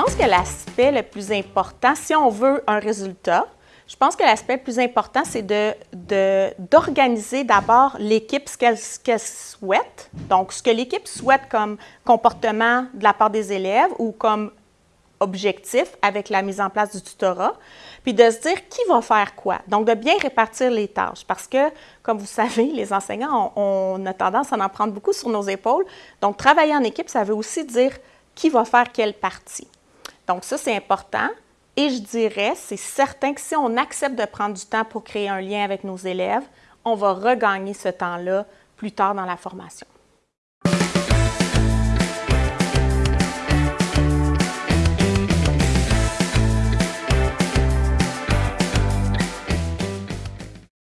pense que l'aspect le plus important, si on veut un résultat, je pense que l'aspect le plus important, c'est d'organiser de, d'abord l'équipe, ce qu'elle souhaite. Donc, ce que l'équipe souhaite comme comportement de la part des élèves ou comme objectif avec la mise en place du tutorat, puis de se dire qui va faire quoi. Donc, de bien répartir les tâches parce que, comme vous savez, les enseignants, on, a tendance à en prendre beaucoup sur nos épaules. Donc, travailler en équipe, ça veut aussi dire qui va faire quelle partie. Donc, ça, c'est important. Et je dirais, c'est certain que si on accepte de prendre du temps pour créer un lien avec nos élèves, on va regagner ce temps-là plus tard dans la formation.